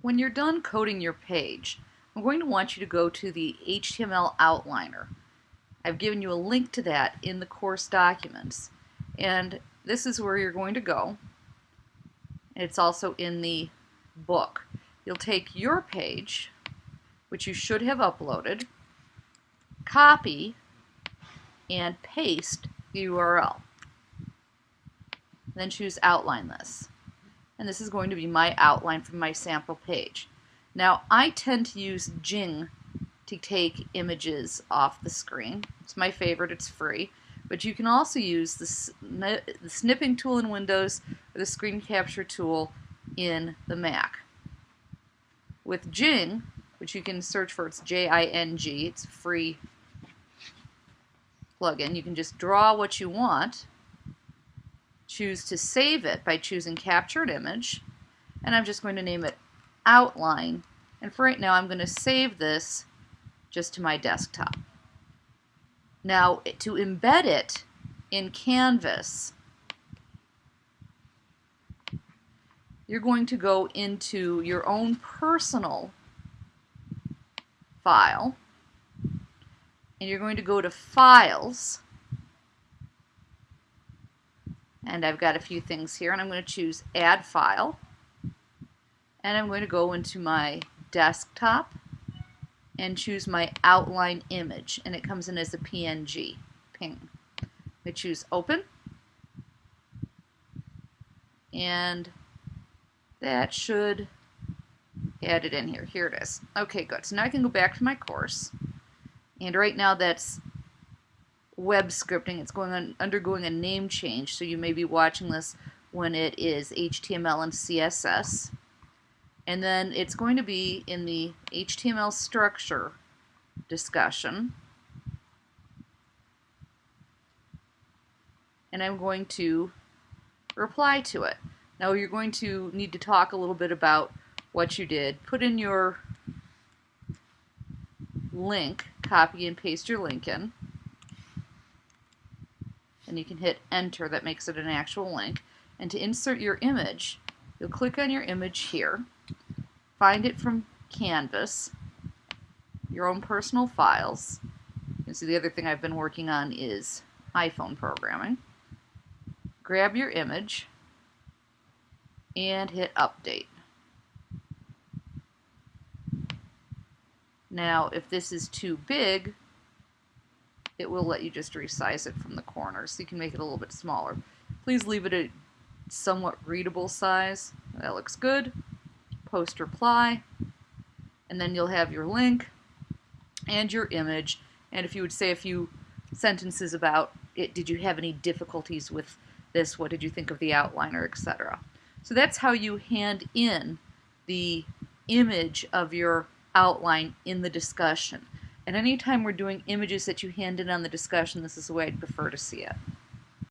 When you're done coding your page, I'm going to want you to go to the HTML outliner. I've given you a link to that in the course documents. And this is where you're going to go. It's also in the book. You'll take your page, which you should have uploaded, copy, and paste the URL. Then choose Outline This and this is going to be my outline from my sample page. Now I tend to use Jing to take images off the screen. It's my favorite, it's free. But you can also use the, sni the snipping tool in Windows or the screen capture tool in the Mac. With Jing, which you can search for, it's J-I-N-G, it's free plugin. You can just draw what you want choose to save it by choosing capture an image and I'm just going to name it outline and for right now I'm going to save this just to my desktop. Now to embed it in Canvas you're going to go into your own personal file and you're going to go to files and I've got a few things here and I'm going to choose add file and I'm going to go into my desktop and choose my outline image and it comes in as a PNG ping. I choose open and that should add it in here. Here it is. Okay, good. So now I can go back to my course and right now that's web scripting. It's going on, undergoing a name change, so you may be watching this when it is HTML and CSS. And then it's going to be in the HTML structure discussion. And I'm going to reply to it. Now you're going to need to talk a little bit about what you did. Put in your link, copy and paste your link in and you can hit enter that makes it an actual link. And to insert your image you'll click on your image here find it from Canvas your own personal files. You can see the other thing I've been working on is iPhone programming. Grab your image and hit update. Now if this is too big it will let you just resize it from the corner so you can make it a little bit smaller. Please leave it a somewhat readable size. That looks good. Post reply and then you'll have your link and your image and if you would say a few sentences about it, did you have any difficulties with this, what did you think of the outliner, etc. So that's how you hand in the image of your outline in the discussion. And anytime we're doing images that you hand in on the discussion, this is the way I'd prefer to see it.